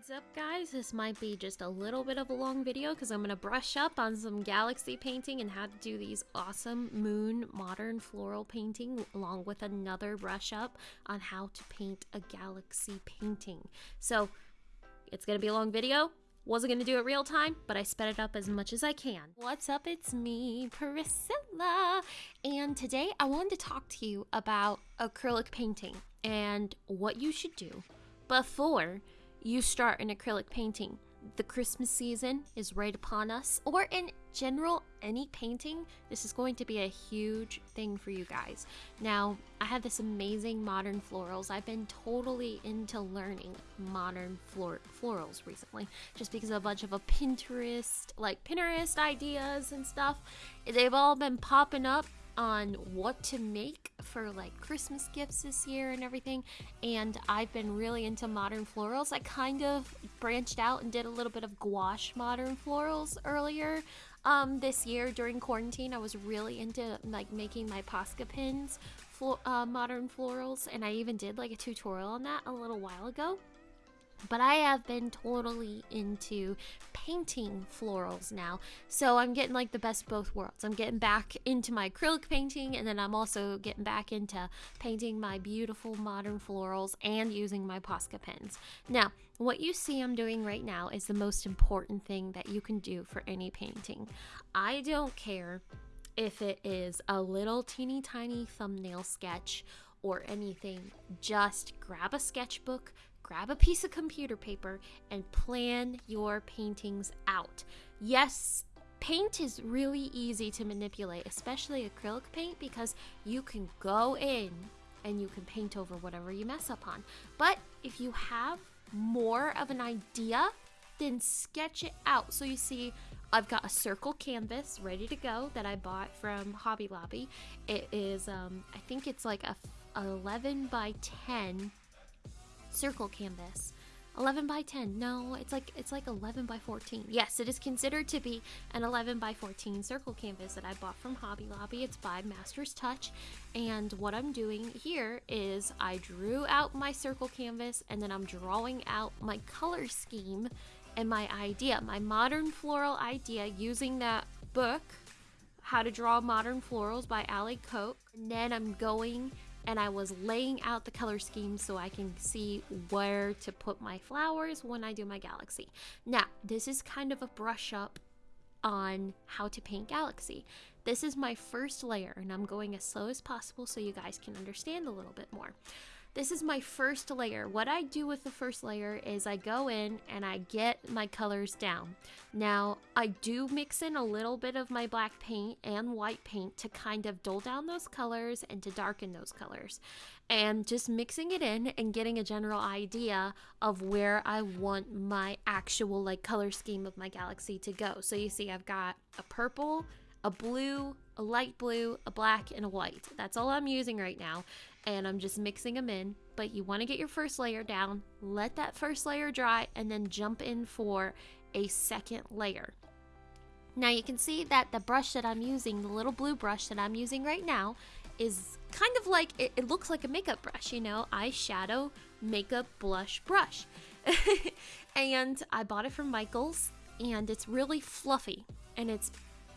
Heads up guys, this might be just a little bit of a long video because I'm going to brush up on some galaxy painting and how to do these awesome moon modern floral painting along with another brush up on how to paint a galaxy painting. So it's going to be a long video. Wasn't going to do it real time, but I sped it up as much as I can. What's up? It's me, Priscilla. And today I wanted to talk to you about acrylic painting and what you should do before you start an acrylic painting. The Christmas season is right upon us, or in general, any painting, this is going to be a huge thing for you guys. Now, I have this amazing modern florals. I've been totally into learning modern flor florals recently, just because of a bunch of a Pinterest, like Pinterest ideas and stuff. They've all been popping up on what to make for like Christmas gifts this year and everything. And I've been really into modern florals. I kind of branched out and did a little bit of gouache modern florals earlier um, this year during quarantine. I was really into like making my Posca pens, uh, modern florals, and I even did like a tutorial on that a little while ago. But I have been totally into painting florals now. So I'm getting like the best both worlds. I'm getting back into my acrylic painting and then I'm also getting back into painting my beautiful modern florals and using my Posca pens. Now, what you see I'm doing right now is the most important thing that you can do for any painting. I don't care if it is a little teeny tiny thumbnail sketch or anything, just grab a sketchbook, grab a piece of computer paper and plan your paintings out. Yes, paint is really easy to manipulate, especially acrylic paint, because you can go in and you can paint over whatever you mess up on. But if you have more of an idea, then sketch it out. So you see, I've got a circle canvas ready to go that I bought from Hobby Lobby. It is, um, I think it's like a 11 by 10 circle canvas. 11 by 10 no it's like it's like 11 by 14 yes it is considered to be an 11 by 14 circle canvas that i bought from hobby lobby. It's by master's touch. And what i'm doing here is i drew out my circle canvas and then i'm drawing out my color scheme and my idea my modern floral idea using that book how to draw modern florals by alli koch. And then i'm going and I was laying out the color scheme so I can see where to put my flowers when I do my galaxy. Now, this is kind of a brush up on how to paint galaxy. This is my first layer and I'm going as slow as possible so you guys can understand a little bit more. This is my first layer. What I do with the first layer is I go in and I get my colors down. Now, I do mix in a little bit of my black paint and white paint to kind of dull down those colors and to darken those colors. And just mixing it in and getting a general idea of where I want my actual like color scheme of my galaxy to go. So you see I've got a purple, a blue, a light blue, a black, and a white. That's all I'm using right now and I'm just mixing them in. But you want to get your first layer down, let that first layer dry, and then jump in for a second layer. Now you can see that the brush that I'm using, the little blue brush that I'm using right now, is kind of like, it, it looks like a makeup brush, you know, eyeshadow makeup blush brush. and I bought it from Michaels, and it's really fluffy, and it's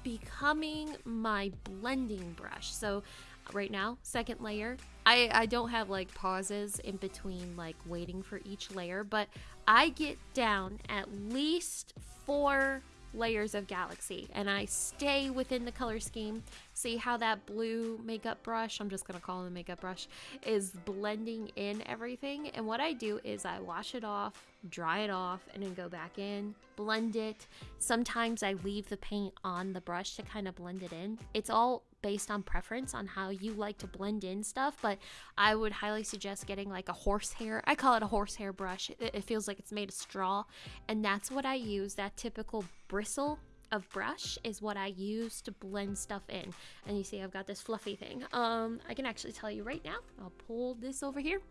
becoming my blending brush. So right now, second layer, I, I don't have like pauses in between like waiting for each layer, but I get down at least four layers of galaxy and I stay within the color scheme. See how that blue makeup brush, I'm just to call it a makeup brush, is blending in everything. And what I do is I wash it off, dry it off, and then go back in, blend it. Sometimes I leave the paint on the brush to kind of blend it in. It's all based on preference on how you like to blend in stuff, but I would highly suggest getting like a horsehair. I call it a horsehair brush. It, feels like it's made of straw, and that's what I use. That typical bristle of brush is what I use to blend stuff in. And you see I've got this fluffy thing. Um, I can actually tell you right now. I'll pull this over here.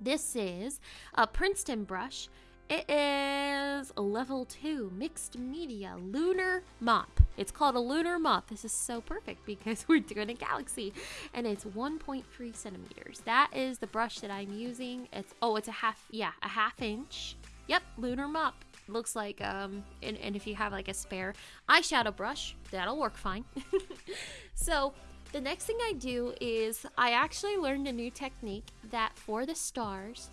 This is a Princeton brush. It is a level 2 mixed media lunar mop. It's called a lunar mop. This is so perfect because we're doing a galaxy and it's 1.3 centimeters. That is the brush that I'm using. It's oh, it's a half, yeah, a half inch Yep, lunar mop. Looks like, um, and, and if you have like a spare eyeshadow brush, that'll work fine. so, the next thing I do is I actually learned a new technique that for the stars,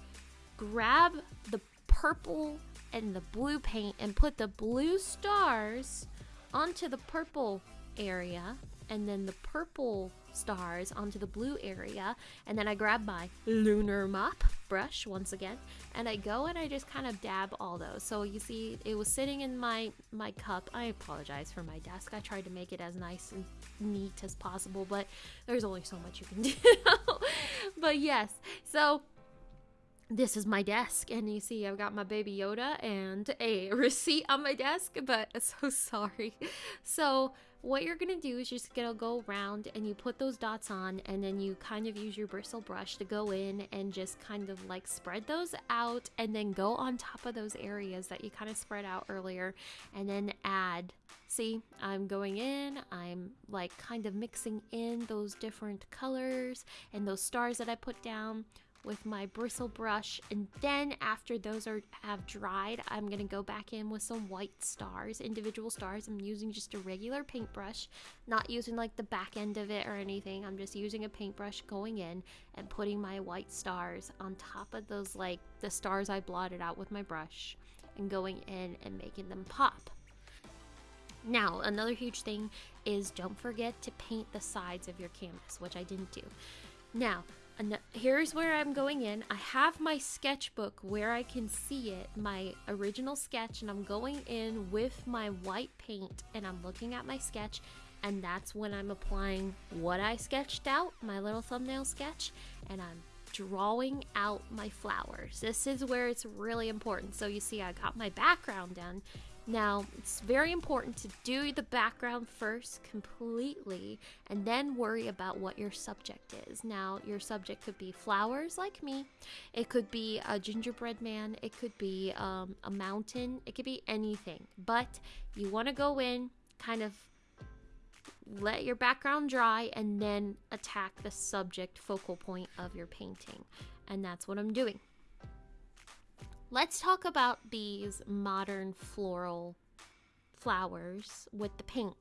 grab the purple and the blue paint and put the blue stars onto the purple area and then the purple stars onto the blue area. And then I grab my lunar mop brush once again and I go and I just kind of dab all those. So you see it was sitting in my my cup. I apologize for my desk. I tried to make it as nice and neat as possible but there's only so much you can do. But yes so this is my desk and you see I've got my baby Yoda and a receipt on my desk but so sorry. So what you're gonna do is just gonna go around and you put those dots on and then you kind of use your bristle brush to go in and just kind of like spread those out and then go on top of those areas that you kind of spread out earlier and then add see I'm going in I'm like kind of mixing in those different colors and those stars that I put down with my bristle brush and then after those are have dried I'm gonna go back in with some white stars individual stars. I'm using just a regular paintbrush not using like the back end of it or anything. I'm just using a paintbrush going in and putting my white stars on top of those like the stars I blotted out with my brush and going in and making them pop. Now another huge thing is don't forget to paint the sides of your canvas which I didn't do. Now and here's where I'm going in. I have my sketchbook where I can see it, my original sketch, and I'm going in with my white paint and I'm looking at my sketch and that's when I'm applying what I sketched out, my little thumbnail sketch, and I'm drawing out my flowers. This is where it's really important. So you see I got my background done now, it's very important to do the background first completely and then worry about what your subject is. Now, your subject could be flowers like me, it could be a gingerbread man, it could be um, a mountain, it could be anything. But you want to go in, kind of let your background dry, and then attack the subject focal point of your painting. And that's what I'm doing. Let's talk about these modern floral flowers with the paint.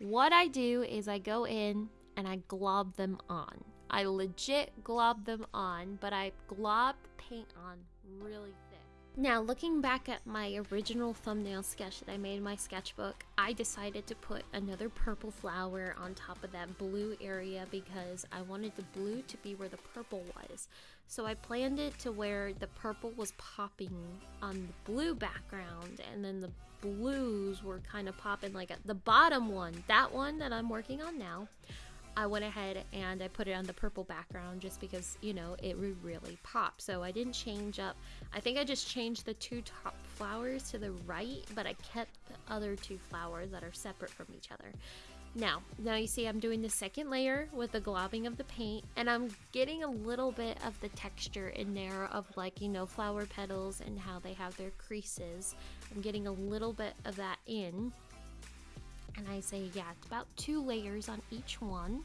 What I do is I go in and I glob them on. I legit glob them on, but I glob the paint on really now, looking back at my original thumbnail sketch that I made in my sketchbook, I decided to put another purple flower on top of that blue area because I wanted the blue to be where the purple was. So I planned it to where the purple was popping on the blue background and then the blues were kind of popping like at the bottom one, that one that I'm working on now, I went ahead and I put it on the purple background just because, you know, it would really pop. So I didn't change up. I think I just changed the two top flowers to the right, but I kept the other two flowers that are separate from each other. Now, now you see I'm doing the second layer with the globbing of the paint and I'm getting a little bit of the texture in there of like, you know, flower petals and how they have their creases. I'm getting a little bit of that in and I say, yeah, it's about two layers on each one.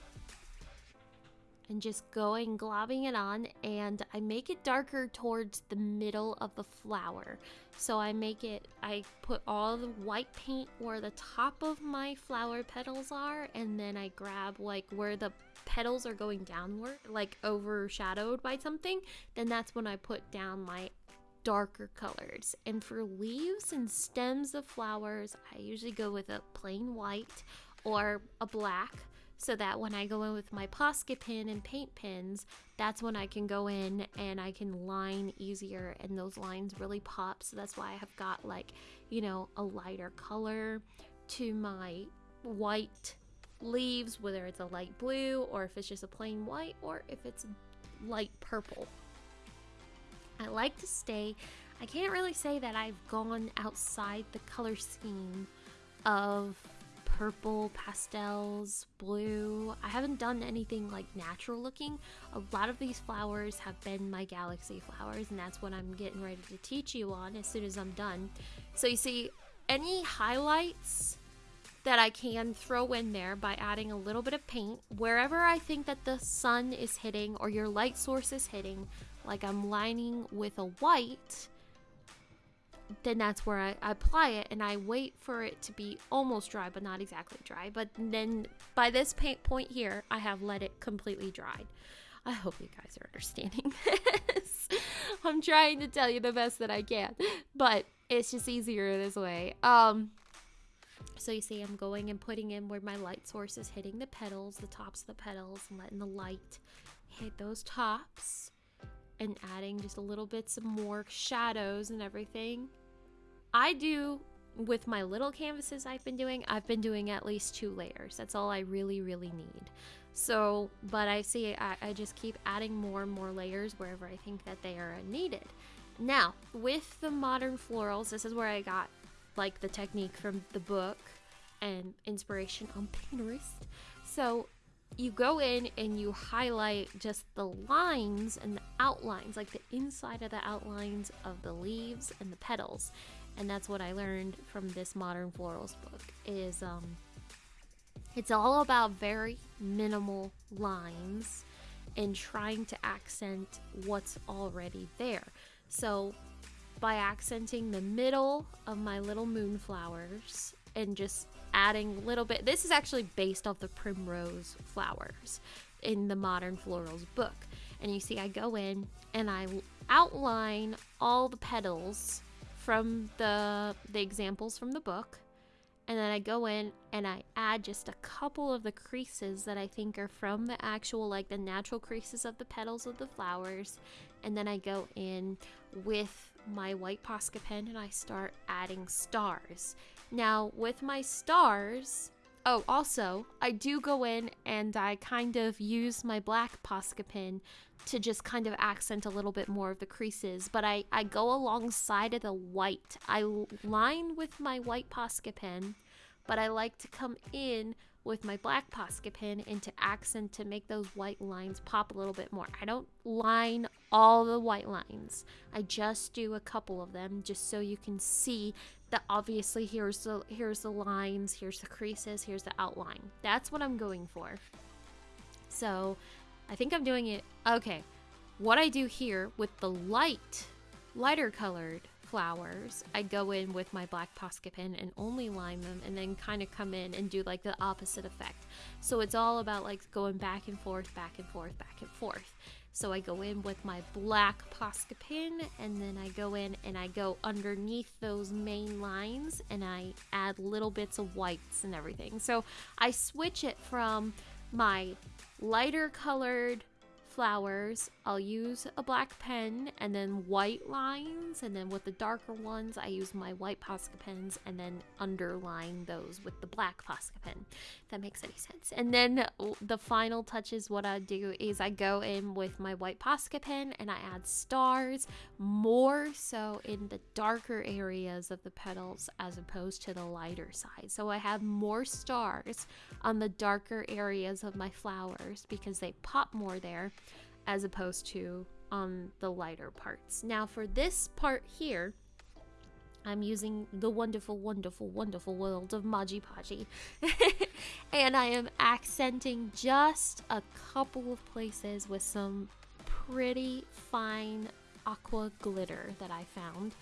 And just going globbing it on, and I make it darker towards the middle of the flower. So I make it, I put all the white paint where the top of my flower petals are, and then I grab like where the petals are going downward, like overshadowed by something, then that's when I put down my darker colors. And for leaves and stems of flowers, I usually go with a plain white or a black so that when I go in with my Posca pen and paint pens, that's when I can go in and I can line easier and those lines really pop. So that's why I have got like, you know, a lighter color to my white leaves, whether it's a light blue or if it's just a plain white or if it's light purple. I like to stay, I can't really say that I've gone outside the color scheme of purple, pastels, blue. I haven't done anything like natural looking. A lot of these flowers have been my galaxy flowers, and that's what I'm getting ready to teach you on as soon as I'm done. So you see, any highlights that I can throw in there by adding a little bit of paint wherever I think that the sun is hitting or your light source is hitting like I'm lining with a white then that's where I, apply it and I wait for it to be almost dry, but not exactly dry. But then by this paint point here, I have let it completely dried. I hope you guys are understanding this. I'm trying to tell you the best that I can, but it's just easier this way. Um, so you see I'm going and putting in where my light source is hitting the petals, the tops of the petals, and letting the light hit those tops and adding just a little bit some more shadows and everything. I do with my little canvases I've been doing, I've been doing at least two layers. That's all I really, really need. So, but I see I, I just keep adding more and more layers wherever I think that they are needed. Now, with the modern florals, this is where I got like the technique from the book and inspiration on Pinterest. So you go in and you highlight just the lines and the outlines, like the inside of the outlines of the leaves and the petals. And that's what I learned from this modern florals book is um it's all about very minimal lines and trying to accent what's already there. So by accenting the middle of my little moonflowers and just adding a little bit. This is actually based off the primrose flowers in the Modern Florals book. And you see, I go in and I outline all the petals from the the examples from the book and then I go in and I add just a couple of the creases that I think are from the actual like the natural creases of the petals of the flowers and then I go in with my white Posca pen and I start adding stars. Now, with my stars, oh, also, I do go in and I kind of use my black Posca pen to just kind of accent a little bit more of the creases, but I, I go alongside of the white. I line with my white Posca pen, but I like to come in with my black Posca pen into accent to make those white lines pop a little bit more. I don't line all the white lines. I just do a couple of them just so you can see that obviously here's the here's the lines, here's the creases, here's the outline. That's what I'm going for. So, I think I'm doing it okay. What I do here with the light lighter colored flowers, I go in with my black Posca pen and only line them and then kind of come in and do like the opposite effect. So it's all about like going back and forth, back and forth, back and forth. So I go in with my black Posca pen and then I go in and I go underneath those main lines and I add little bits of whites and everything. So I switch it from my lighter colored flowers, I'll use a black pen and then white lines, and then with the darker ones, I use my white Posca pens and then underline those with the black Posca pen. If that makes any sense. And then the final touches, what I do is I go in with my white Posca pen and I add stars more so in the darker areas of the petals as opposed to the lighter side. So I have more stars on the darker areas of my flowers because they pop more there as opposed to on the lighter parts. Now for this part here, I'm using the wonderful, wonderful, wonderful world of Mod Podge. and I am accenting just a couple of places with some pretty fine aqua glitter that I found.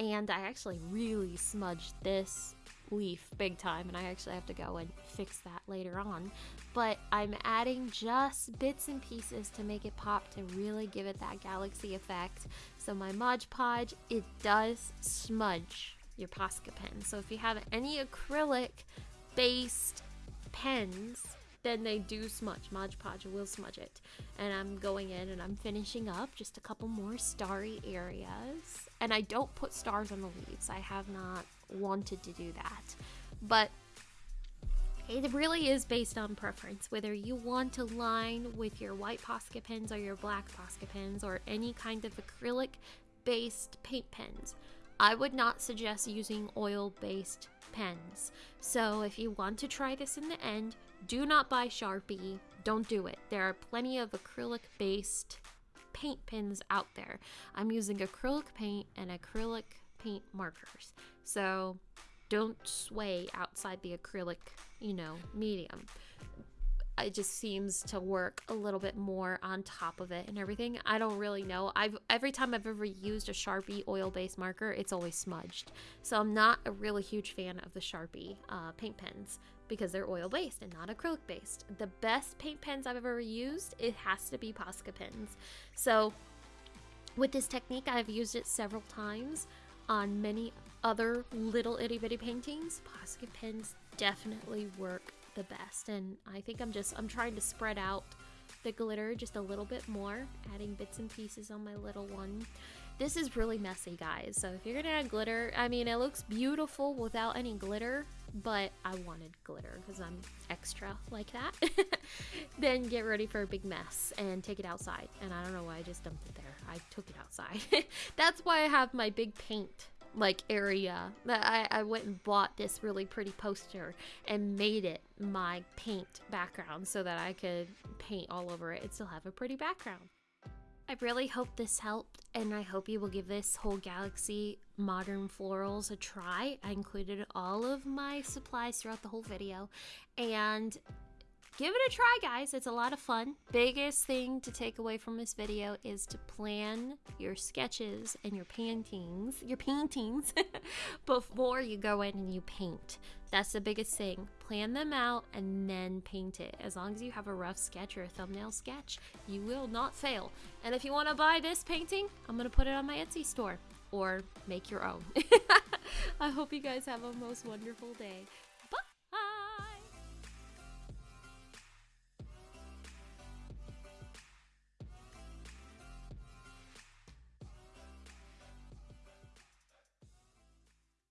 And I actually really smudged this leaf big time and I actually have to go and fix that later on. But I'm adding just bits and pieces to make it pop to really give it that galaxy effect. So my Mod Podge, it does smudge your Posca pen. So if you have any acrylic based pens, then they do smudge. Mod Podge will smudge it. And I'm going in and I'm finishing up just a couple more starry areas. And I don't put stars on the leaves. I have not wanted to do that. But it really is based on preference, whether you want to line with your white Posca pens or your black Posca pens or any kind of acrylic based paint pens. I would not suggest using oil based pens. So if you want to try this in the end, do not buy Sharpie. Don't do it. There are plenty of acrylic based paint pens out there. I'm using acrylic paint and acrylic paint markers. So don't sway outside the acrylic, you know, medium. it just seems to work a little bit more on top of it and everything. I don't really know. I've every time I've ever used a Sharpie oil-based marker, it's always smudged. So I'm not a really huge fan of the Sharpie uh, paint pens because they're oil-based and not acrylic-based. The best paint pens I've ever used, it has to be Posca pens. So with this technique, I've used it several times on many other little itty bitty paintings. Posca pens definitely work the best and I think I'm just I'm trying to spread out the glitter just a little bit more adding bits and pieces on my little one this is really messy guys so if you're gonna add glitter I mean it looks beautiful without any glitter but I wanted glitter because I'm extra like that then get ready for a big mess and take it outside and I don't know why I just dumped it there I took it outside that's why I have my big paint like area. I, I went and bought this really pretty poster and made it my paint background so that I could paint all over it and still have a pretty background. I really hope this helped and I hope you will give this whole Galaxy Modern Florals a try. I included all of my supplies throughout the whole video and give it a try, guys. It's a lot of fun. Biggest thing to take away from this video is to plan your sketches and your paintings, your paintings, before you go in and you paint. That's the biggest thing. Plan them out and then paint it. As long as you have a rough sketch or a thumbnail sketch, you will not fail. And if you want to buy this painting, I'm going to put it on my Etsy store or make your own. I hope you guys have a most wonderful day.